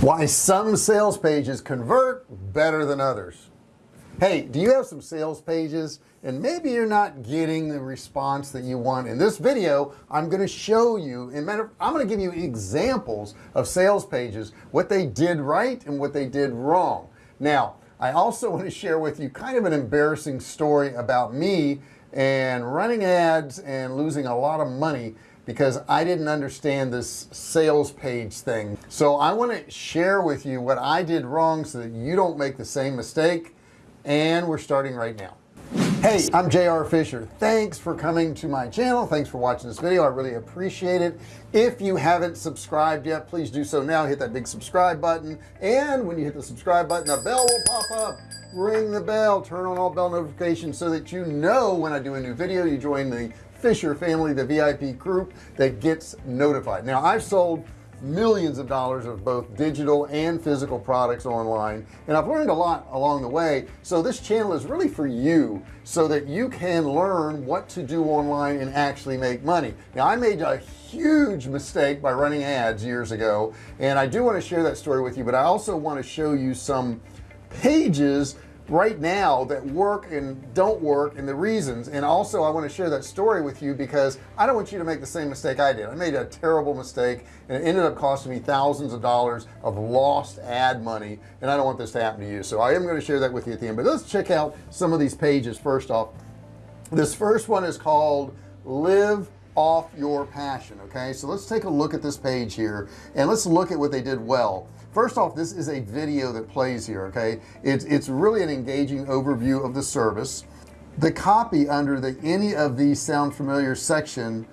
why some sales pages convert better than others. Hey do you have some sales pages? And maybe you're not getting the response that you want. In this video I'm going to show you in matter I'm going to give you examples of sales pages what they did right and what they did wrong. Now I also want to share with you kind of an embarrassing story about me and running ads and losing a lot of money because I didn't understand this sales page thing. So I want to share with you what I did wrong so that you don't make the same mistake and we're starting right now. Hey I'm JR Fisher. Thanks for coming to my channel. Thanks for watching this video. I really appreciate it. If you haven't subscribed yet please do so now. Hit that big subscribe button and when you hit the subscribe button a bell will pop up. Ring the bell. Turn on all bell notifications so that you know when I do a new video you join the Fisher family the VIP group that gets notified. Now I've sold millions of dollars of both digital and physical products online and I've learned a lot along the way. So this channel is really for you so that you can learn what to do online and actually make money. Now I made a huge mistake by running ads years ago and I do want to share that story with you but I also want to show you some pages right now that work and don't work and the reasons. And also I want to share that story with you because I don't want you to make the same mistake I did. I made a terrible mistake and it ended up costing me thousands of dollars of lost ad money and I don't want this to happen to you. So I am going to share that with you at the end. But let's check out some of these pages first off. This first one is called live off your passion okay? So let's take a look at this page here and let's look at what they did well first off this is a video that plays here okay? It's it's really an engaging overview of the service. The copy under the any of these sound familiar section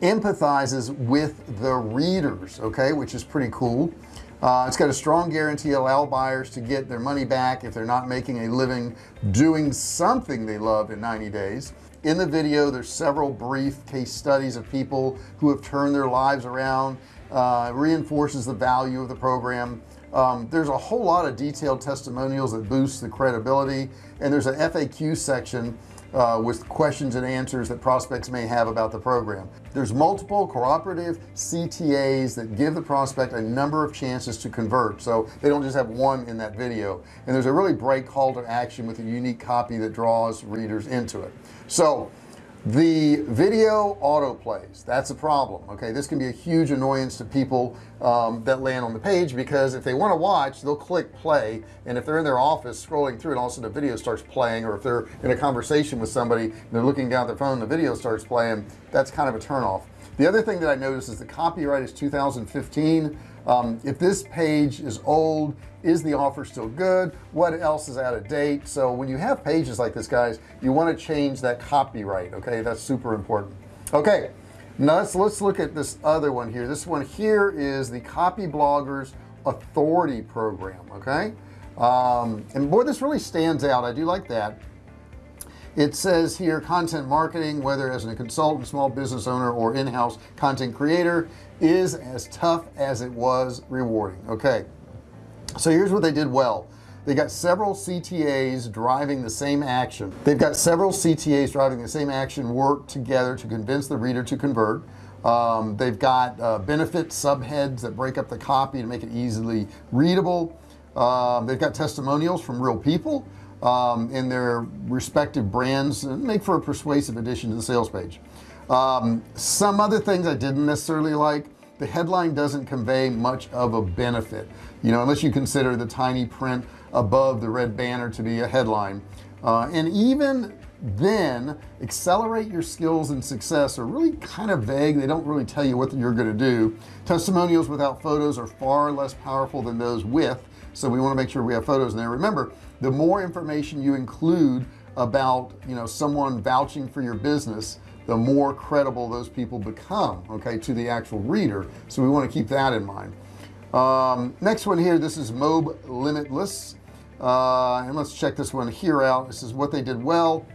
empathizes with the readers okay which is pretty cool. Uh, it's got a strong guarantee allow buyers to get their money back if they're not making a living doing something they love in 90 days. In the video there's several brief case studies of people who have turned their lives around uh, reinforces the value of the program. Um, there's a whole lot of detailed testimonials that boost the credibility and there's an FAQ section uh, with questions and answers that prospects may have about the program. There's multiple cooperative CTAs that give the prospect a number of chances to convert so they don't just have one in that video. And there's a really bright call to action with a unique copy that draws readers into it. So the video auto plays that's a problem okay? This can be a huge annoyance to people um, that land on the page because if they want to watch they'll click play and if they're in their office scrolling through and all of a sudden the video starts playing or if they're in a conversation with somebody and they're looking down at their phone the video starts playing that's kind of a turn off the other thing that I noticed is the copyright is 2015 um, if this page is old is the offer still good? What else is out of date? So when you have pages like this guys you want to change that copyright okay? That's super important. Okay now let's let's look at this other one here. This one here is the Copyblogger's authority program okay? Um, and boy this really stands out. I do like that it says here content marketing whether as a consultant small business owner or in-house content creator is as tough as it was rewarding. Okay. So here's what they did well. They got several CTAs driving the same action. They've got several CTAs driving the same action work together to convince the reader to convert. Um, they've got uh, benefit subheads that break up the copy to make it easily readable. Um, they've got testimonials from real people um, in their respective brands and make for a persuasive addition to the sales page. Um, some other things I didn't necessarily like the headline doesn't convey much of a benefit. You know unless you consider the tiny print above the red banner to be a headline. Uh, and even then accelerate your skills and success are really kind of vague. They don't really tell you what you're going to do. Testimonials without photos are far less powerful than those with so we want to make sure we have photos in there. Remember the more information you include about you know someone vouching for your business the more credible those people become okay to the actual reader. So we want to keep that in mind. Um, next one here this is Mob Limitless. Uh, and let's check this one here out. This is what they did well.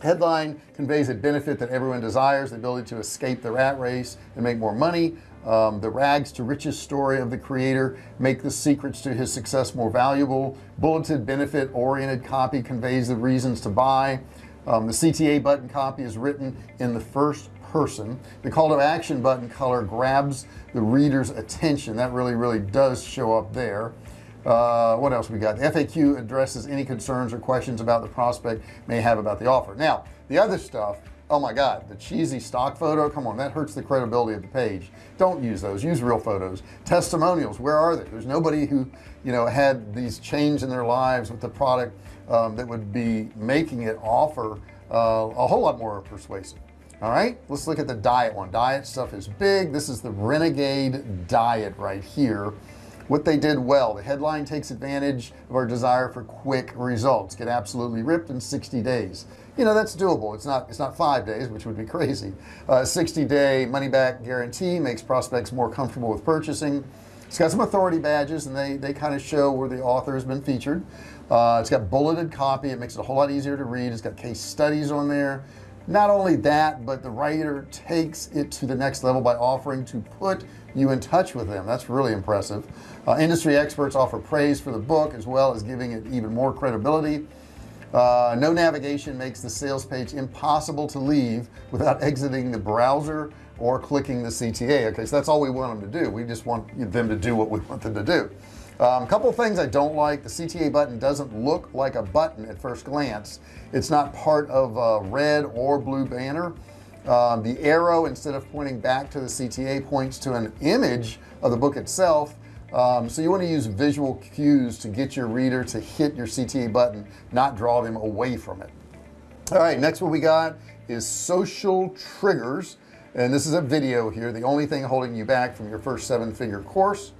Headline conveys a benefit that everyone desires the ability to escape the rat race and make more money um, the rags to riches story of the creator make the secrets to his success more valuable. Bulleted benefit oriented copy conveys the reasons to buy. Um, the CTA button copy is written in the first person. The call to action button color grabs the reader's attention. That really really does show up there. Uh, what else we got? The FAQ addresses any concerns or questions about the prospect may have about the offer. Now the other stuff oh my god the cheesy stock photo? Come on that hurts the credibility of the page. Don't use those. Use real photos. Testimonials where are they? There's nobody who you know had these change in their lives with the product um, that would be making it offer uh, a whole lot more persuasive. All right? Let's look at the diet one. Diet stuff is big. This is the renegade diet right here what they did well. The headline takes advantage of our desire for quick results. Get absolutely ripped in 60 days. You know that's doable. It's not it's not five days which would be crazy. Uh, 60 day money back guarantee makes prospects more comfortable with purchasing. It's got some authority badges and they they kind of show where the author has been featured. Uh, it's got bulleted copy. It makes it a whole lot easier to read. It's got case studies on there not only that but the writer takes it to the next level by offering to put you in touch with them. That's really impressive. Uh, industry experts offer praise for the book as well as giving it even more credibility. Uh, no navigation makes the sales page impossible to leave without exiting the browser or clicking the CTA okay so that's all we want them to do. We just want them to do what we want them to do um, couple things I don't like. The CTA button doesn't look like a button at first glance. It's not part of a red or blue banner. Um, the arrow instead of pointing back to the CTA points to an image of the book itself. Um, so you want to use visual cues to get your reader to hit your CTA button not draw them away from it. All right next what we got is social triggers. And this is a video here the only thing holding you back from your first seven-figure course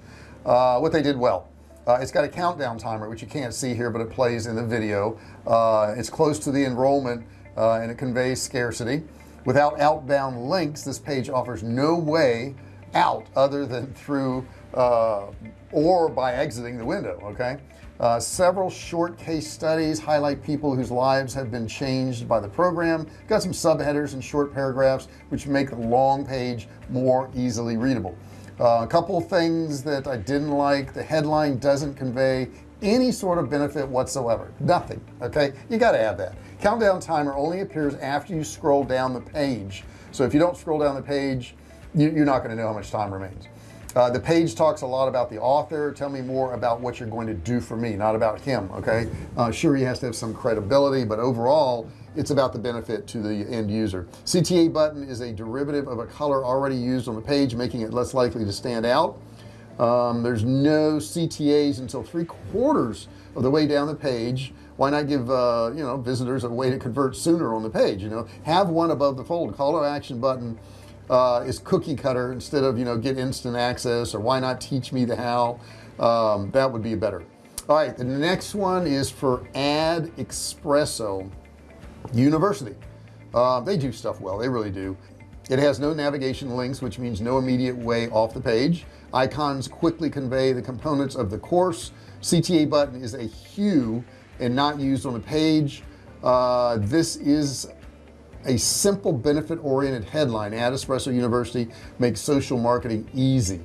uh, what they did well. Uh, it's got a countdown timer which you can't see here but it plays in the video. Uh, it's close to the enrollment uh, and it conveys scarcity. Without outbound links this page offers no way out other than through uh, or by exiting the window okay? Uh, several short case studies highlight people whose lives have been changed by the program. Got some subheaders and short paragraphs which make the long page more easily readable uh, a couple things that I didn't like. The headline doesn't convey any sort of benefit whatsoever. Nothing okay? You got to add that. Countdown timer only appears after you scroll down the page. So if you don't scroll down the page you, are not going to know how much time remains uh, the page talks a lot about the author. Tell me more about what you're going to do for me not about him okay? Uh, sure he has to have some credibility but overall it's about the benefit to the end user. CTA button is a derivative of a color already used on the page making it less likely to stand out. Um, there's no CTAs until three quarters of the way down the page. Why not give uh, you know visitors a way to convert sooner on the page you know? Have one above the fold. Call to action button uh, is cookie cutter instead of you know get instant access or why not teach me the how? Um, that would be better. All right the next one is for ad espresso university. Uh, they do stuff well they really do. It has no navigation links which means no immediate way off the page. Icons quickly convey the components of the course. CTA button is a hue and not used on the page. Uh, this is a simple benefit oriented headline AdEspresso University makes social marketing easy.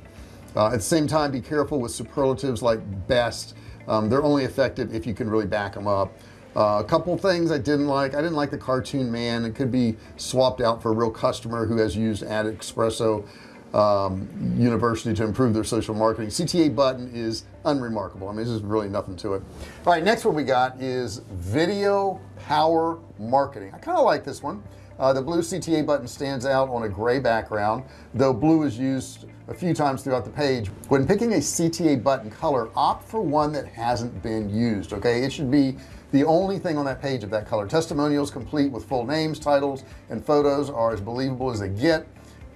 Uh, at the same time be careful with superlatives like best. Um, they're only effective if you can really back them up. Uh, a couple things I didn't like. I didn't like the cartoon man. It could be swapped out for a real customer who has used AdEspresso um, university to improve their social marketing. CTA button is unremarkable. I mean there's really nothing to it. All right next one we got is video power marketing. I kind of like this one. Uh, the blue CTA button stands out on a gray background though blue is used a few times throughout the page. When picking a CTA button color opt for one that hasn't been used okay? It should be the only thing on that page of that color. Testimonials complete with full names titles and photos are as believable as they get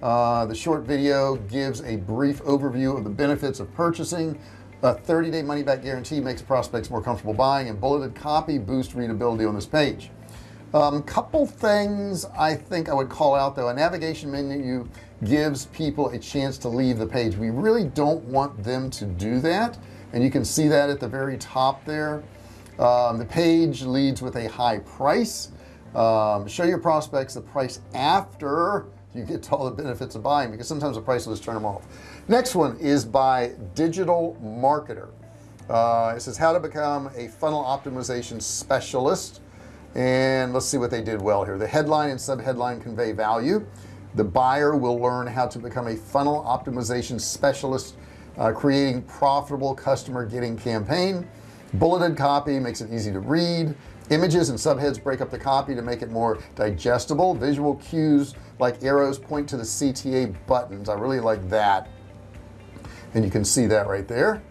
uh, the short video gives a brief overview of the benefits of purchasing. A 30-day money-back guarantee makes prospects more comfortable buying and bulleted copy boost readability on this page. Um, couple things I think I would call out though. A navigation menu gives people a chance to leave the page. We really don't want them to do that and you can see that at the very top there. Um, the page leads with a high price. Um, show your prospects the price after you get all the benefits of buying because sometimes the price will just turn them off. Next one is by digital marketer. Uh, it says how to become a funnel optimization specialist. And let's see what they did well here. The headline and subheadline convey value. The buyer will learn how to become a funnel optimization specialist uh, creating profitable customer getting campaign. Bulleted copy makes it easy to read images and subheads break up the copy to make it more digestible. Visual cues like arrows point to the CTA buttons. I really like that. And you can see that right there.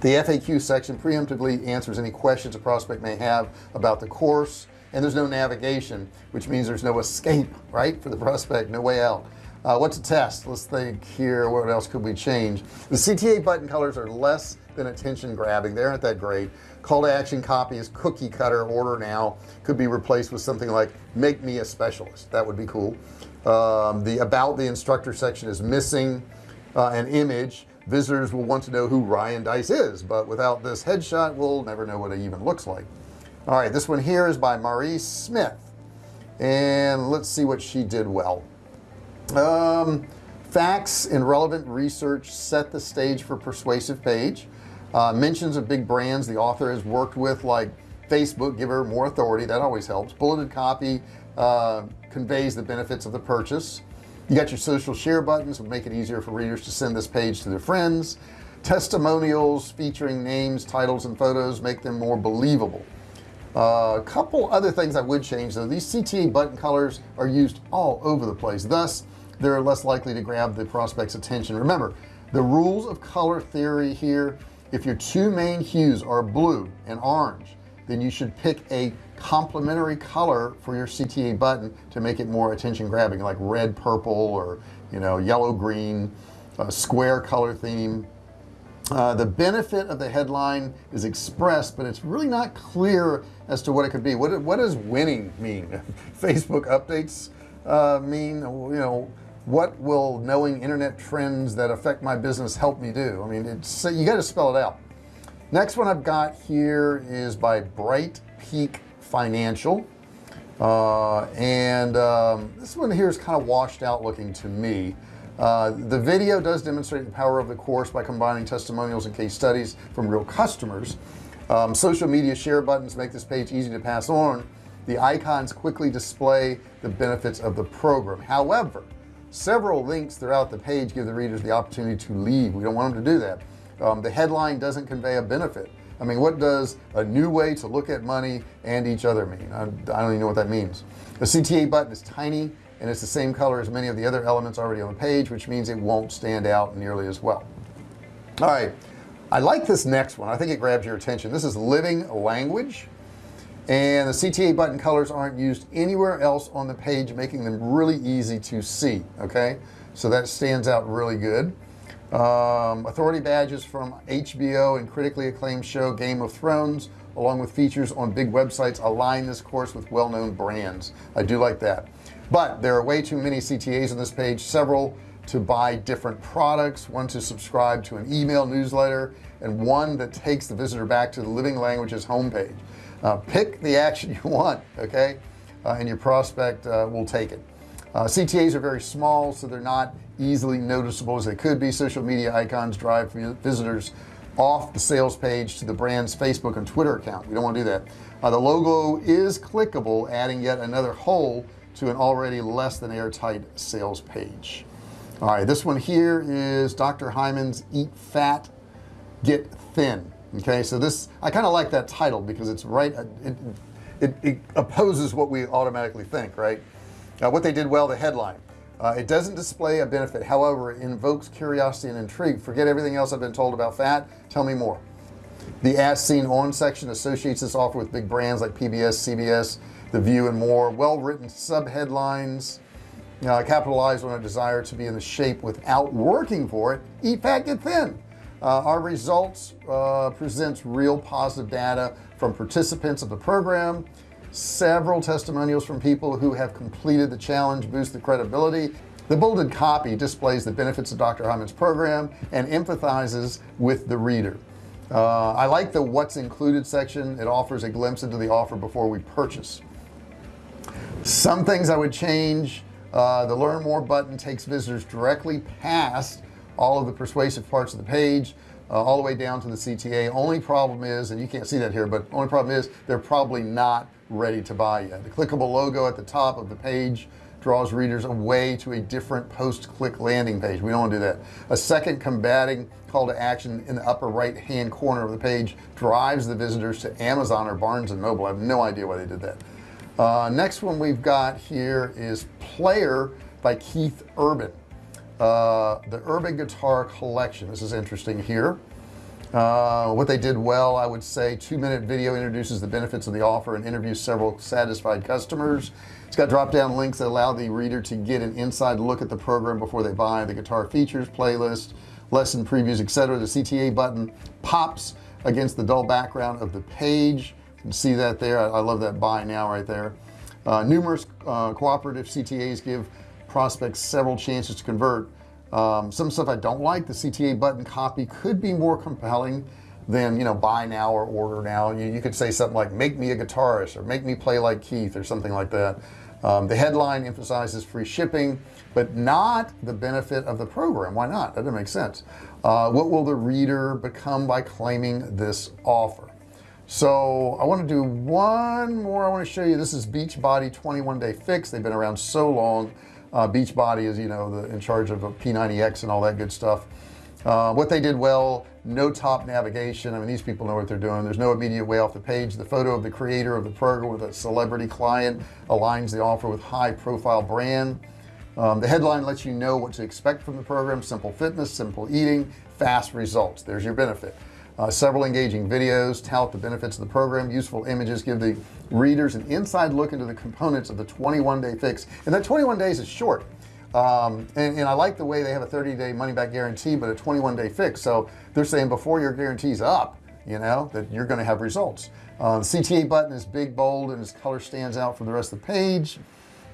The FAQ section preemptively answers any questions a prospect may have about the course. And there's no navigation which means there's no escape right for the prospect. No way out. Uh, what's a test? Let's think here. What else could we change? The CTA button colors are less than attention grabbing. They aren't that great call to action copy is cookie cutter order now. Could be replaced with something like make me a specialist. That would be cool. Um, the about the instructor section is missing uh, an image. Visitors will want to know who Ryan Deiss is but without this headshot we'll never know what it even looks like. All right this one here is by Mari Smith. And let's see what she did well. Um, facts and relevant research set the stage for persuasive page uh, mentions of big brands the author has worked with like Facebook give her more authority. That always helps. Bulleted copy uh, conveys the benefits of the purchase. You got your social share buttons would make it easier for readers to send this page to their friends. Testimonials featuring names titles and photos make them more believable. Uh, a couple other things I would change though. These CTA button colors are used all over the place. Thus they're less likely to grab the prospect's attention. Remember the rules of color theory here if your two main hues are blue and orange then you should pick a complementary color for your CTA button to make it more attention grabbing like red purple or you know yellow green square color theme. Uh, the benefit of the headline is expressed but it's really not clear as to what it could be. What, what does winning mean? Facebook updates uh, mean you know what will knowing internet trends that affect my business help me do? I mean it's you got to spell it out. Next one I've got here is by Bright Peak Financial. Uh, and um, this one here is kind of washed out looking to me. Uh, the video does demonstrate the power of the course by combining testimonials and case studies from real customers. Um, social media share buttons make this page easy to pass on. The icons quickly display the benefits of the program. However several links throughout the page give the readers the opportunity to leave. We don't want them to do that. Um, the headline doesn't convey a benefit. I mean what does a new way to look at money and each other mean? I, I don't even know what that means. The CTA button is tiny and it's the same color as many of the other elements already on the page which means it won't stand out nearly as well. All right. I like this next one. I think it grabs your attention. This is living language and the CTA button colors aren't used anywhere else on the page making them really easy to see okay? So that stands out really good. Um, authority badges from HBO and critically acclaimed show Game of Thrones along with features on big websites align this course with well-known brands. I do like that. But there are way too many CTAs on this page several to buy different products one to subscribe to an email newsletter and one that takes the visitor back to the living languages homepage uh, pick the action you want okay? Uh, and your prospect uh, will take it. Uh, CTAs are very small so they're not easily noticeable as they could be. Social media icons drive visitors off the sales page to the brand's Facebook and Twitter account. We don't want to do that. Uh, the logo is clickable adding yet another hole to an already less than airtight sales page. All right this one here is dr. Hyman's eat fat get thin okay so this I kind of like that title because it's right it, it, it opposes what we automatically think right? Uh, what they did well the headline. Uh, it doesn't display a benefit however it invokes curiosity and intrigue. Forget everything else I've been told about fat tell me more. The as seen on section associates this offer with big brands like PBS CBS the view and more. Well-written subheadlines uh, capitalize on a desire to be in the shape without working for it. Eat fat get thin uh, our results uh, presents real positive data from participants of the program several testimonials from people who have completed the challenge boost the credibility. The bolded copy displays the benefits of Dr. Hyman's program and empathizes with the reader. Uh, I like the what's included section. It offers a glimpse into the offer before we purchase. Some things I would change uh, the learn more button takes visitors directly past all of the persuasive parts of the page uh, all the way down to the CTA only problem is and you can't see that here but only problem is they're probably not ready to buy yet. The clickable logo at the top of the page draws readers away to a different post-click landing page. We don't want to do that. A second combating call to action in the upper right hand corner of the page drives the visitors to Amazon or Barnes and Noble. I have no idea why they did that. Uh, next one we've got here is player by Keith Urban uh, the urban guitar collection. This is interesting here. Uh, what they did well I would say two minute video introduces the benefits of the offer and interviews several satisfied customers. It's got drop down links that allow the reader to get an inside look at the program before they buy the guitar features playlist lesson previews etc the CTA button pops against the dull background of the page. You can see that there. I, I love that buy now right there. Uh, numerous uh, cooperative CTAs give prospects several chances to convert. Um, some stuff I don't like the CTA button copy could be more compelling than you know buy now or order now. You, you could say something like make me a guitarist or make me play like Keith or something like that. Um, the headline emphasizes free shipping but not the benefit of the program. Why not? That doesn't make sense. Uh, what will the reader become by claiming this offer? So I want to do one more. I want to show you this is Beachbody 21 day fix. They've been around so long uh, Beachbody is you know the in charge of P90X and all that good stuff. Uh, what they did well no top navigation. I mean these people know what they're doing. There's no immediate way off the page. The photo of the creator of the program with a celebrity client aligns the offer with high profile brand. Um, the headline lets you know what to expect from the program. Simple fitness simple eating fast results. There's your benefit uh, several engaging videos tout the benefits of the program useful images give the readers an inside look into the components of the 21 day fix. And that 21 days is short. Um, and, and, I like the way they have a 30-day money-back guarantee but a 21-day fix. So they're saying before your guarantee's up you know that you're going to have results. Uh, the CTA button is big bold and its color stands out from the rest of the page.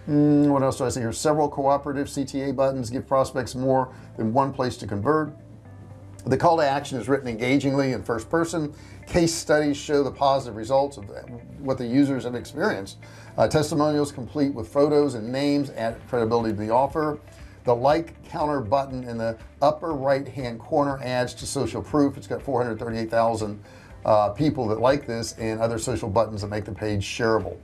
Mm, what else do I see here? Several cooperative CTA buttons give prospects more than one place to convert the call to action is written engagingly in first person. Case studies show the positive results of what the users have experienced. Uh, testimonials complete with photos and names add credibility to the offer. The like counter button in the upper right hand corner adds to social proof. It's got 438,000 uh, people that like this and other social buttons that make the page shareable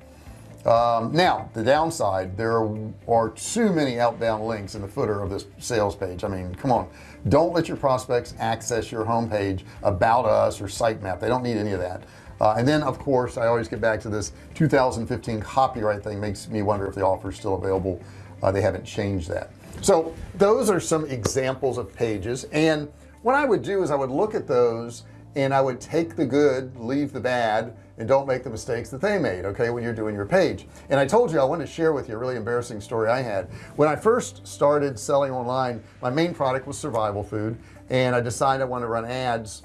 um, now the downside there are too many outbound links in the footer of this sales page. I mean come on. Don't let your prospects access your homepage about us or sitemap they don't need any of that. Uh, and then of course I always get back to this 2015 copyright thing. Makes me wonder if the offer is still available. Uh, they haven't changed that. So those are some examples of pages. And what I would do is I would look at those and I would take the good leave the bad and don't make the mistakes that they made okay when you're doing your page. And I told you I wanted to share with you a really embarrassing story I had. When I first started selling online my main product was survival food and I decided I wanted to run ads.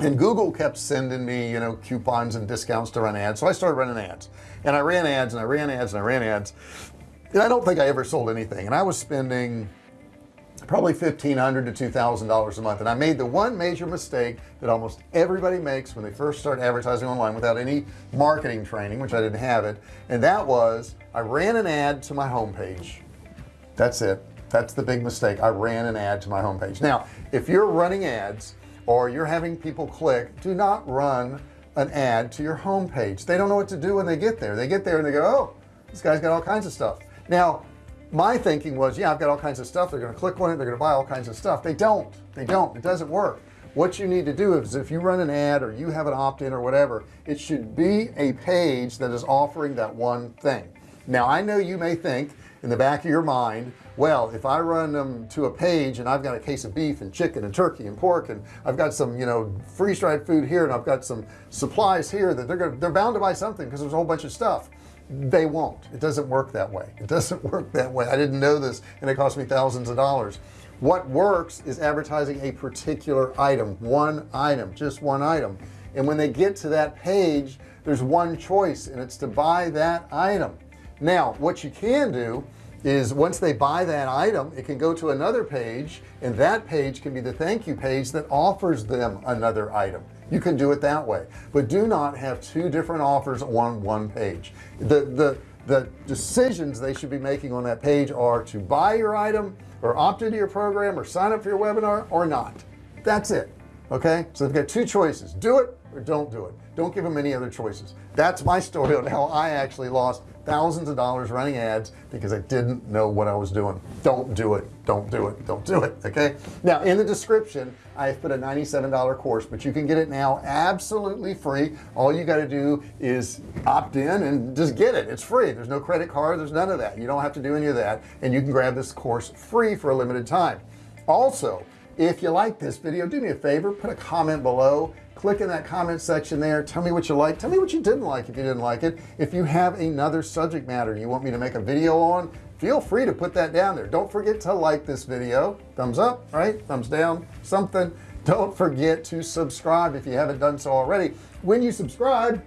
And Google kept sending me you know coupons and discounts to run ads so I started running ads. And I ran ads and I ran ads and I ran ads. And I don't think I ever sold anything. And I was spending probably 1,500 to $2,000 a month. And I made the one major mistake that almost everybody makes when they first start advertising online without any marketing training which I didn't have it. And that was I ran an ad to my homepage. That's it. That's the big mistake. I ran an ad to my homepage. Now if you're running ads or you're having people click do not run an ad to your homepage. They don't know what to do when they get there. They get there and they go oh this guy's got all kinds of stuff. Now my thinking was yeah I've got all kinds of stuff. They're going to click on it. They're going to buy all kinds of stuff. They don't. They don't. It doesn't work. What you need to do is if you run an ad or you have an opt-in or whatever it should be a page that is offering that one thing. Now I know you may think in the back of your mind well if I run them to a page and I've got a case of beef and chicken and turkey and pork and I've got some you know freeze-dried food here and I've got some supplies here that they're gonna they're bound to buy something because there's a whole bunch of stuff they won't. It doesn't work that way. It doesn't work that way. I didn't know this and it cost me thousands of dollars. What works is advertising a particular item one item just one item. And when they get to that page there's one choice and it's to buy that item. Now what you can do is once they buy that item it can go to another page and that page can be the thank you page that offers them another item you can do it that way. But do not have two different offers on one page. The the the decisions they should be making on that page are to buy your item or opt into your program or sign up for your webinar or not. That's it okay? So they've got two choices. Do it or don't do it. Don't give them any other choices. That's my story on how I actually lost thousands of dollars running ads because I didn't know what I was doing. Don't do it don't do it. Don't do it okay? Now in the description I've put a $97 course but you can get it now absolutely free. All you got to do is opt in and just get it. It's free. There's no credit card there's none of that. You don't have to do any of that and you can grab this course free for a limited time. Also if you like this video do me a favor put a comment below. Click in that comment section there. Tell me what you like tell me what you didn't like if you didn't like it. If you have another subject matter you want me to make a video on feel free to put that down there. Don't forget to like this video. Thumbs up right? Thumbs down something. Don't forget to subscribe if you haven't done so already. When you subscribe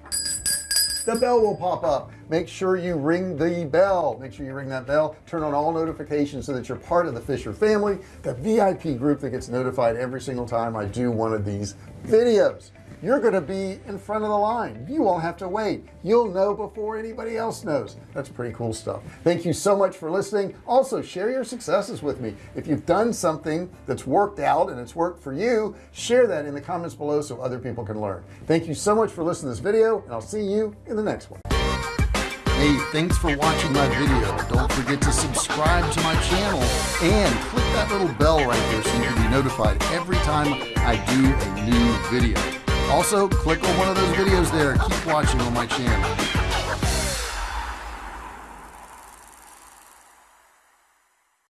the bell will pop up. Make sure you ring the bell. Make sure you ring that bell. Turn on all notifications so that you're part of the Fisher family the VIP group that gets notified every single time I do one of these videos you're going to be in front of the line. You won't have to wait. You'll know before anybody else knows. That's pretty cool stuff. Thank you so much for listening. Also share your successes with me. If you've done something that's worked out and it's worked for you share that in the comments below so other people can learn. Thank you so much for listening to this video and I'll see you in the next one. Hey, thanks for watching my video. Don't forget to subscribe to my channel and click that little bell right there so you can be notified every time I do a new video also click on one of those videos there. Keep watching on my channel